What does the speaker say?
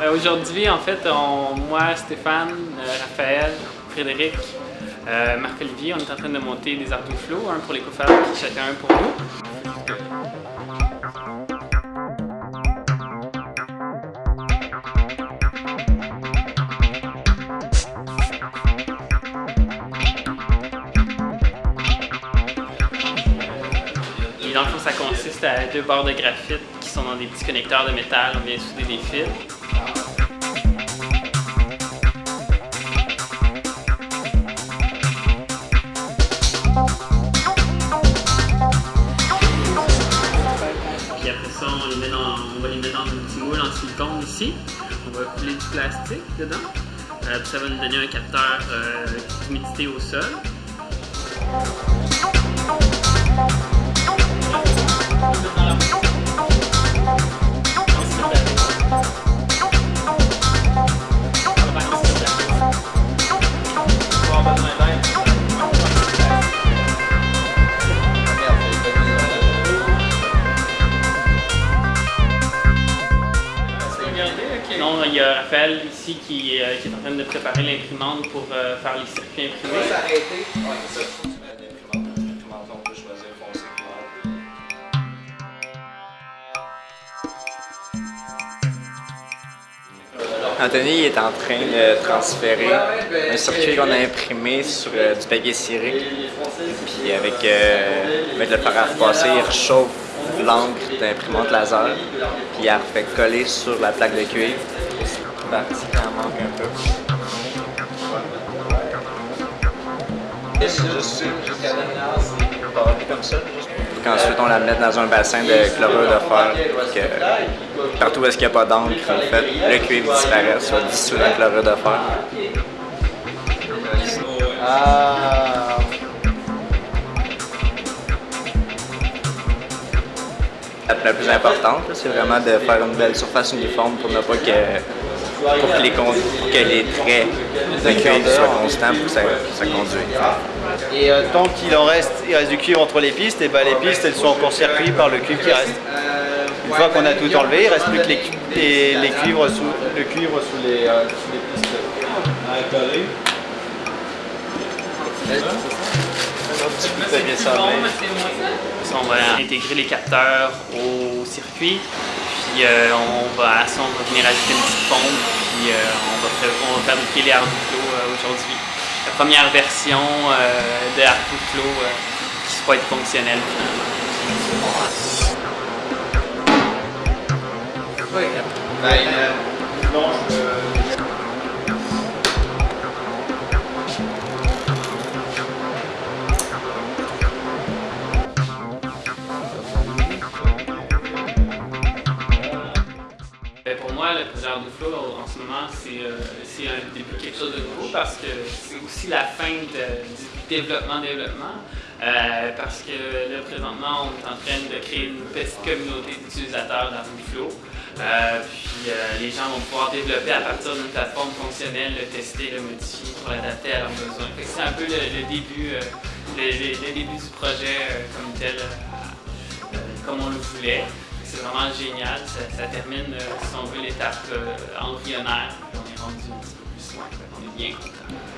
Euh, aujourd'hui, en fait, moi, Stéphane, euh, Raphaël, Frédéric, euh, Marc-Olivier, on est en train de monter des flow, un pour les coffres, chacun un pour nous. Et dans le fond, ça consiste à deux barres de graphite dans des petits connecteurs de métal. On vient souder des fils. on va les mettre dans un petit moule en silicone ici. On va couler du plastique dedans. Euh, ça va nous donner un capteur euh, d'humidité au sol. Raphaël ici qui, euh, qui est en train de préparer l'imprimante pour euh, faire les circuits imprimés. Anthony est en train de transférer un circuit qu'on a imprimé sur euh, du papier ciré. Puis avec, avec le repasser, il réchauffe l'encre d'imprimante laser, puis elle fait coller sur la plaque de cuivre. Partie qui en manque un peu. Ensuite, on la met dans un bassin de chlorure de fer que partout où est-ce qu'il n'y a pas d'encre, en fait, le cuivre disparaît, soit dissous dans le chlorure de fer. Ah. La plus importante, c'est vraiment de faire une belle surface uniforme pour ne pas que, pour que, les, que les traits de cuivre soient constants pour que ça, ça conduise. Et euh, tant qu'il en reste, il reste du cuivre entre les pistes, et ben les pistes elles sont encore circuites par le cuivre qui reste. Une fois qu'on a tout enlevé, il ne reste plus que les, les, cuivres sous, le cuivre sous les, euh, sous les pistes. On va intégrer les capteurs au circuit, puis euh, on va, à ça, on va venir ajouter une petite pompe, puis euh, on, va, fabriquer les Arduino euh, aujourd'hui. La première version de Arduino qui va être fonctionnelle le projet Flow en ce moment, euh, c'est un début quelque chose de nouveau parce que c'est aussi la fin du développement-développement. Euh, parce que là, présentement, on est en train de créer une petite communauté d'utilisateurs d'Arduino Euh, puis les gens vont pouvoir développer à partir d'une plateforme fonctionnelle, le tester, le modifier pour l'adapter à leurs besoins. C'est un peu le, début, euh, le, début du projet comme tel, comme on le voulait c'est vraiment génial. Ça, termine, euh, si on veut, l'étape euh, embryonnaire. On est rendu un petit peu plus loin. On est bien content.